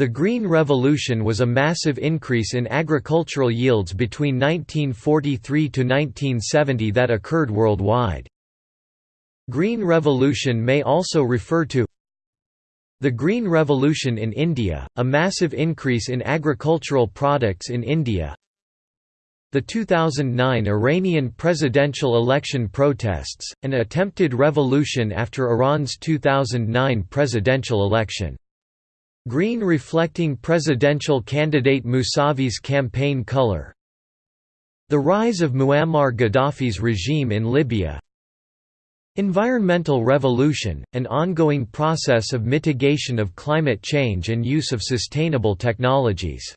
The Green Revolution was a massive increase in agricultural yields between 1943 to 1970 that occurred worldwide. Green Revolution may also refer to the Green Revolution in India, a massive increase in agricultural products in India the 2009 Iranian presidential election protests, an attempted revolution after Iran's 2009 presidential election. Green reflecting presidential candidate Mousavi's campaign color. The rise of Muammar Gaddafi's regime in Libya. Environmental revolution, an ongoing process of mitigation of climate change and use of sustainable technologies